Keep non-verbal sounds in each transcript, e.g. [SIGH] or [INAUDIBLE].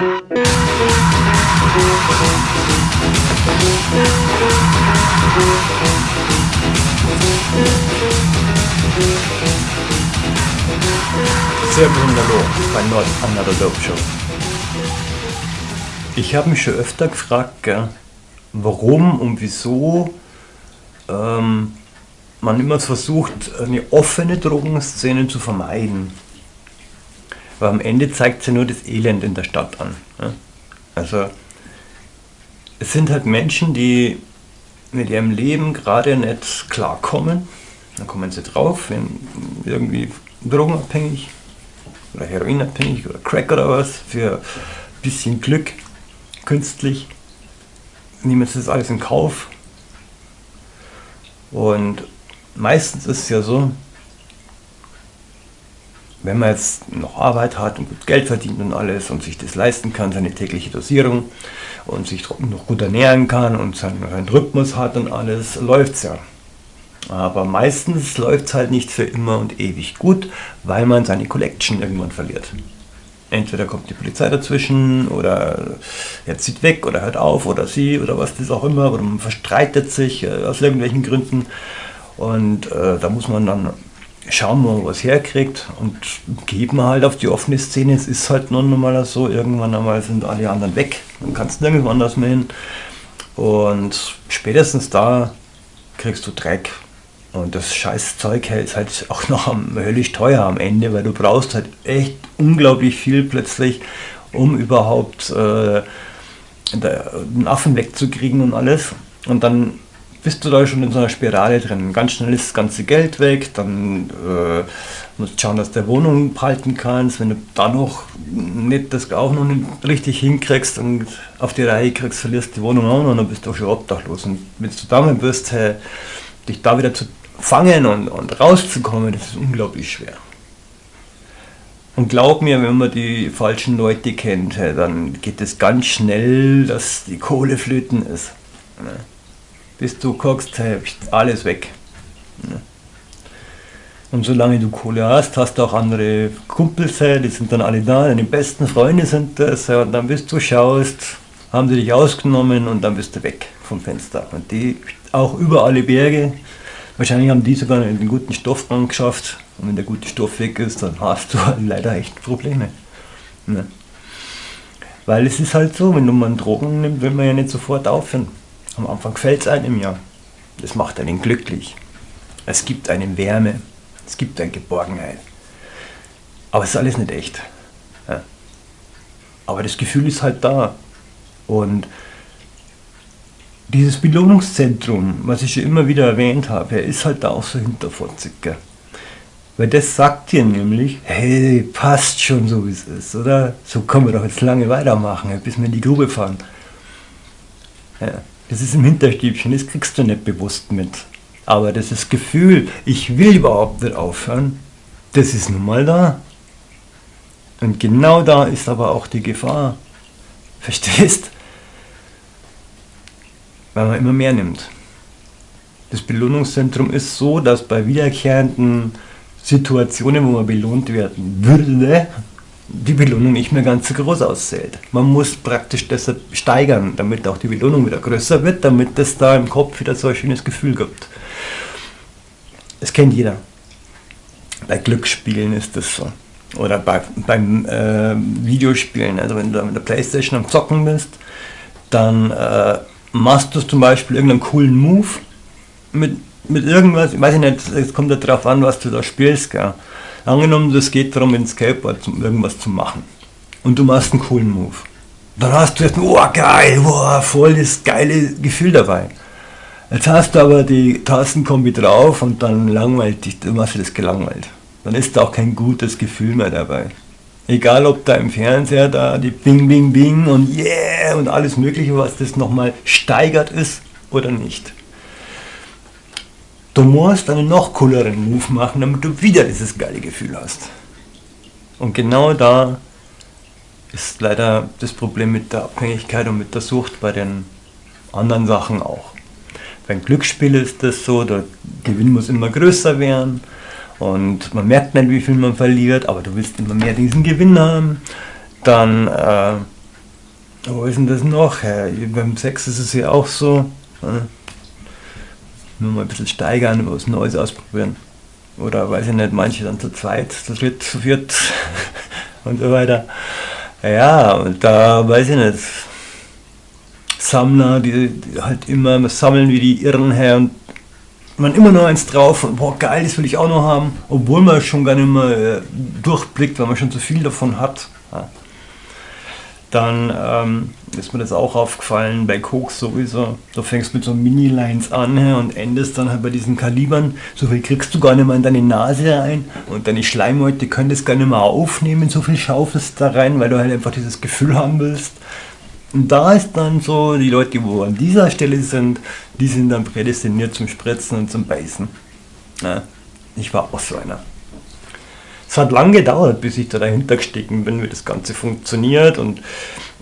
Serbian Hallo bei Not Another Dope Show. Ich habe mich schon öfter gefragt, gell, warum und wieso ähm, man immer versucht, eine offene Drogenszene zu vermeiden. Aber am Ende zeigt sie nur das Elend in der Stadt an. Also es sind halt Menschen, die mit ihrem Leben gerade nicht klarkommen. Dann kommen sie drauf, werden irgendwie drogenabhängig oder heroinabhängig oder Crack oder was für ein bisschen Glück künstlich. Nehmen sie das alles in Kauf. Und meistens ist es ja so, wenn man jetzt noch Arbeit hat und gut Geld verdient und alles und sich das leisten kann, seine tägliche Dosierung und sich noch gut ernähren kann und seinen, Rhythmus hat und alles, läuft es ja. Aber meistens läuft es halt nicht für immer und ewig gut, weil man seine Collection irgendwann verliert. Entweder kommt die Polizei dazwischen oder er zieht weg oder hört auf oder sie oder was das auch immer oder man verstreitet sich äh, aus irgendwelchen Gründen und äh, da muss man dann schauen, wo man was herkriegt und geben halt auf die offene Szene. Es ist halt nun mal so, irgendwann einmal sind alle anderen weg, dann kannst du nirgendwo anders mehr hin und spätestens da kriegst du Dreck und das Scheißzeug ist halt auch noch am, höllisch teuer am Ende, weil du brauchst halt echt unglaublich viel plötzlich, um überhaupt äh, den Affen wegzukriegen und alles. Und dann bist du da schon in so einer Spirale drin. Ganz schnell ist das ganze Geld weg, dann äh, musst du schauen, dass du Wohnung behalten kannst. Wenn du dann noch nicht das auch noch nicht richtig hinkriegst und auf die Reihe kriegst, verlierst du die Wohnung auch noch und dann bist du auch schon obdachlos. Und wenn du damit wirst, hey, dich da wieder zu fangen und, und rauszukommen, das ist unglaublich schwer. Und glaub mir, wenn man die falschen Leute kennt, dann geht es ganz schnell, dass die Kohle flöten ist. Bis du guckst, alles weg. Und solange du Kohle hast, hast du auch andere Kumpels, die sind dann alle da, deine besten Freunde sind das, und dann bist du schaust, haben sie dich ausgenommen und dann bist du weg vom Fenster. Und die auch über alle Berge, Wahrscheinlich haben die sogar einen guten Stoff geschafft und wenn der gute Stoff weg ist, dann hast du [LAUGHS] leider echt Probleme. Weil es ist halt so, wenn du mal Drogen nimmst, will man ja nicht sofort aufhören. Am Anfang fällt es einem ja. Das macht einen glücklich. Es gibt eine Wärme, es gibt eine Geborgenheit. Aber es ist alles nicht echt. Ja. Aber das Gefühl ist halt da. Und dieses Belohnungszentrum, was ich schon immer wieder erwähnt habe, ist halt da auch so hinterfotzig. Weil das sagt dir nämlich, hey, passt schon so wie es ist, oder? So können wir doch jetzt lange weitermachen, bis wir in die Grube fahren. Ja, das ist im Hinterstübchen, das kriegst du nicht bewusst mit. Aber das ist Gefühl, ich will überhaupt nicht aufhören, das ist nun mal da. Und genau da ist aber auch die Gefahr. Verstehst? weil man immer mehr nimmt. Das Belohnungszentrum ist so, dass bei wiederkehrenden Situationen, wo man belohnt werden würde, die Belohnung nicht mehr ganz so groß auszählt. Man muss praktisch deshalb steigern, damit auch die Belohnung wieder größer wird, damit es da im Kopf wieder so ein schönes Gefühl gibt. Das kennt jeder. Bei Glücksspielen ist das so. Oder bei, beim äh, Videospielen. Also wenn du mit der Playstation am Zocken bist, dann äh, machst du zum Beispiel irgendeinen coolen Move mit, mit irgendwas, ich weiß nicht, es kommt darauf an, was du da spielst, gell. Angenommen, es geht darum, in Skateboard irgendwas zu machen. Und du machst einen coolen Move. Dann hast du jetzt, oh geil, oh, voll das geile Gefühl dabei. Jetzt hast du aber die Tastenkombi drauf und dann langweilt dich, du machst dir das gelangweilt. Dann ist da auch kein gutes Gefühl mehr dabei. Egal ob da im Fernseher da die Bing Bing Bing und Yeah und alles mögliche, was das nochmal steigert ist oder nicht. Du musst einen noch cooleren Move machen, damit du wieder dieses geile Gefühl hast. Und genau da ist leider das Problem mit der Abhängigkeit und mit der Sucht bei den anderen Sachen auch. Beim Glücksspiel ist das so, der Gewinn muss immer größer werden und man merkt nicht, wie viel man verliert, aber du willst immer mehr diesen Gewinn haben. Dann äh, Wo ist denn das noch? Ja, beim Sex ist es ja auch so. Ja. Nur mal ein bisschen steigern, was Neues ausprobieren. Oder weiß ich nicht, manche dann zu zweit, zu dritt, zu viert [LAUGHS] und so weiter. Ja, und da weiß ich nicht. Sammler, die, die halt immer sammeln wie die Irren her und man immer nur eins drauf und boah geil, das will ich auch noch haben, obwohl man schon gar nicht mehr äh, durchblickt, weil man schon zu viel davon hat. Ja. Dann ähm, ist mir das auch aufgefallen bei Koks sowieso. Du fängst mit so Mini-Lines an ja, und endest dann halt bei diesen Kalibern. So viel kriegst du gar nicht mehr in deine Nase rein und deine Schleimhäute können das gar nicht mehr aufnehmen, so viel schaufelst da rein, weil du halt einfach dieses Gefühl haben willst. Und da ist dann so, die Leute, die wo an dieser Stelle sind, die sind dann prädestiniert zum Spritzen und zum Beißen. Ja, ich war auch so einer. Es hat lange gedauert, bis ich da dahinter gestiegen bin, wie das Ganze funktioniert und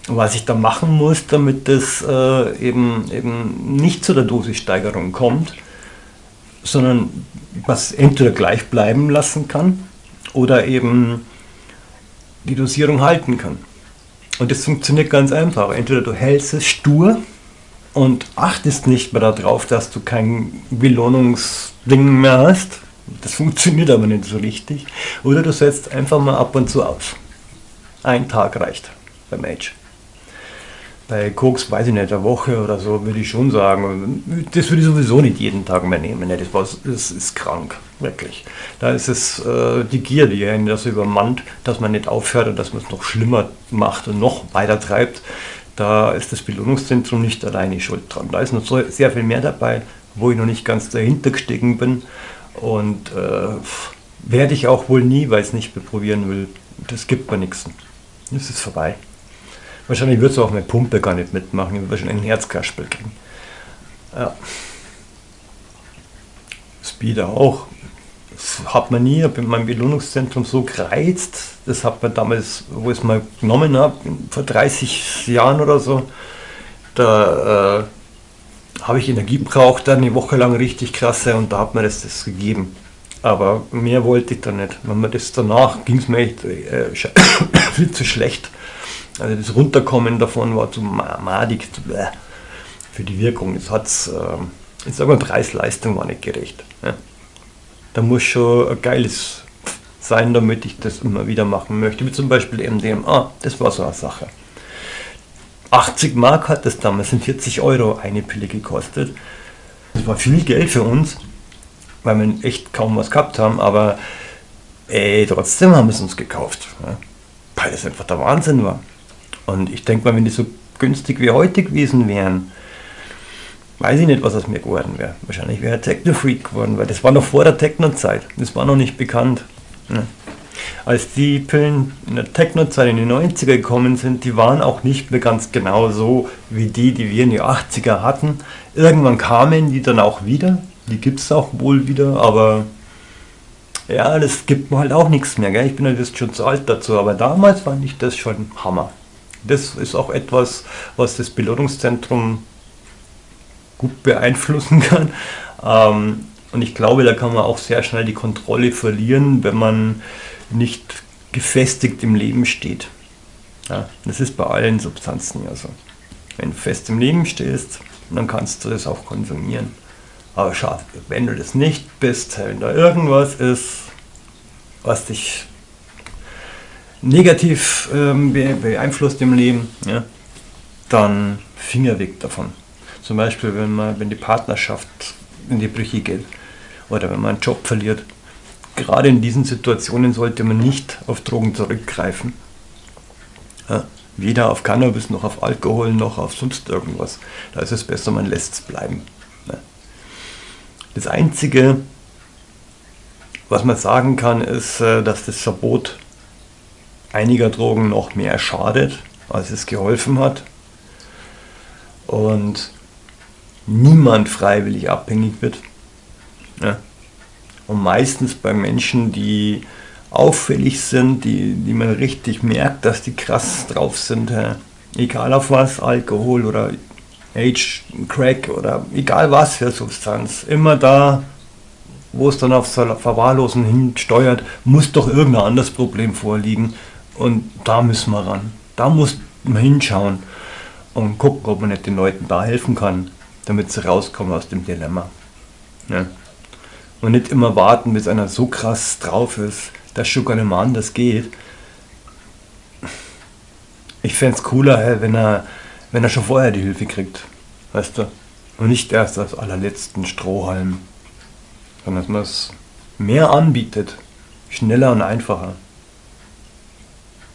was ich da machen muss, damit das äh, eben, eben nicht zu der Dosissteigerung kommt, sondern was entweder gleich bleiben lassen kann oder eben die Dosierung halten kann. Und das funktioniert ganz einfach. Entweder du hältst es stur und achtest nicht mehr darauf, dass du kein Belohnungsding mehr hast, das funktioniert aber nicht so richtig. Oder du setzt einfach mal ab und zu aus. Ein Tag reicht beim Age. Bei Koks, weiß ich nicht, eine Woche oder so, würde ich schon sagen. Das würde ich sowieso nicht jeden Tag mehr nehmen. Das, war, das ist krank, wirklich. Da ist es äh, die Gier, die einen das übermannt, dass man nicht aufhört und dass man es noch schlimmer macht und noch weiter treibt. Da ist das Belohnungszentrum nicht alleine schuld dran. Da ist noch sehr viel mehr dabei, wo ich noch nicht ganz dahinter gestiegen bin. Und äh, werde ich auch wohl nie, weil ich es nicht probieren will. Das gibt mir nichts. Das ist vorbei. Wahrscheinlich würdest du auch mit Pumpe gar nicht mitmachen, ich würde wahrscheinlich ein Herzkasperl kriegen. Ja. Speeder auch. Das hat man nie, in meinem Belohnungszentrum so gereizt. Das hat man damals, wo ich es mal genommen habe, vor 30 Jahren oder so. Da äh, habe ich Energie braucht, dann eine Woche lang richtig krasse und da hat mir das, das gegeben. Aber mehr wollte ich da nicht. Wenn man das danach ging es mir echt äh, [COUGHS] viel zu schlecht. Also das Runterkommen davon war zu madig zu, äh, für die Wirkung. Das hat's, äh, ich sage mal, Preis-Leistung war nicht gerecht. Ja. Da muss schon ein geiles sein, damit ich das immer wieder machen möchte. Wie zum Beispiel MDMA, das war so eine Sache. 80 Mark hat das damals, sind 40 Euro eine Pille gekostet. Das war viel Geld für uns, weil wir echt kaum was gehabt haben, aber ey, trotzdem haben wir es uns gekauft. Weil das einfach der Wahnsinn war. Und ich denke mal, wenn die so günstig wie heute gewesen wären, weiß ich nicht, was aus mir geworden wäre. Wahrscheinlich wäre er Techno-Freak geworden, weil das war noch vor der Techno-Zeit. Das war noch nicht bekannt. Ja. Als die Pillen in der Techno-Zeit in die 90er gekommen sind, die waren auch nicht mehr ganz genau so wie die, die wir in die 80er hatten. Irgendwann kamen die dann auch wieder. Die gibt es auch wohl wieder, aber ja, das gibt mir halt auch nichts mehr. Gell? Ich bin halt jetzt schon zu alt dazu, aber damals fand ich das schon Hammer. Das ist auch etwas, was das Belohnungszentrum gut beeinflussen [LAUGHS] kann. Ähm, und ich glaube, da kann man auch sehr schnell die Kontrolle verlieren, wenn man nicht gefestigt im Leben steht. Ja, das ist bei allen Substanzen ja so. Wenn du fest im Leben stehst, dann kannst du das auch konsumieren. Aber schade, wenn du das nicht bist, wenn da irgendwas ist, was dich negativ ähm, beeinflusst im Leben, ja, dann Finger weg davon. Zum Beispiel, wenn, man, wenn die Partnerschaft in die Brüche geht oder wenn man einen Job verliert. Gerade in diesen Situationen sollte man nicht auf Drogen zurückgreifen. Ja, weder auf Cannabis noch auf Alkohol noch auf sonst irgendwas. Da ist es besser, man lässt es bleiben. Ja. Das Einzige, was man sagen kann, ist, äh, dass das Verbot einiger Drogen noch mehr schadet, als es geholfen hat. Und niemand freiwillig abhängig wird. Ja. Und meistens bei Menschen, die auffällig sind, die, die man richtig merkt, dass die krass drauf sind. Egal auf was, Alkohol oder Age, Crack oder egal was für Substanz. Immer da, wo es dann auf Verwahrlosen hinsteuert, muss doch irgendein anderes Problem vorliegen. Und da müssen wir ran. Da muss man hinschauen. und gucken, ob man nicht den Leuten da helfen kann, damit sie rauskommen aus dem Dilemma. Ja. Und nicht immer warten, bis einer so krass drauf ist, dass schon gar nicht mehr anders geht. Ich fände es cooler, wenn er, wenn er schon vorher die Hilfe kriegt. Weißt du? Und nicht erst als allerletzten Strohhalm. Sondern dass man es mehr anbietet. Schneller und einfacher.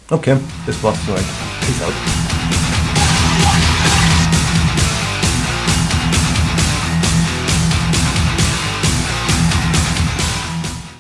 Okay, das war's soweit. Peace out.